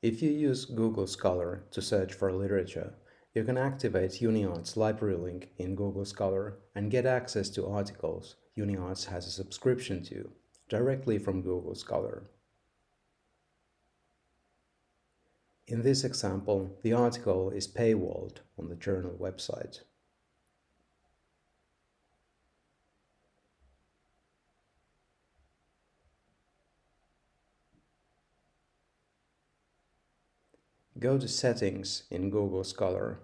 If you use Google Scholar to search for literature, you can activate UniArts library link in Google Scholar and get access to articles UniArts has a subscription to directly from Google Scholar. In this example, the article is paywalled on the journal website. Go to Settings in Google Scholar.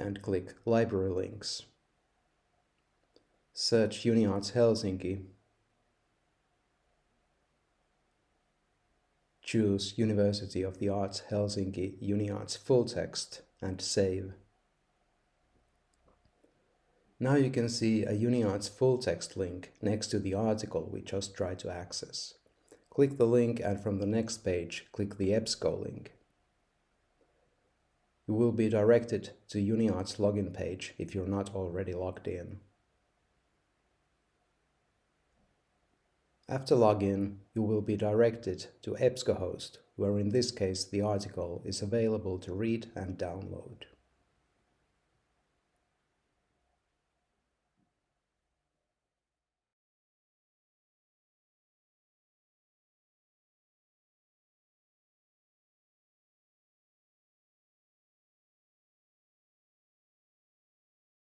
and click Library Links. Search UniArts Helsinki. Choose University of the Arts Helsinki UniArts full text and save. Now you can see a UniArts full text link next to the article we just tried to access. Click the link and from the next page, click the EBSCO link. You will be directed to UniArts login page if you're not already logged in. After login, you will be directed to EBSCOhost, where in this case the article is available to read and download.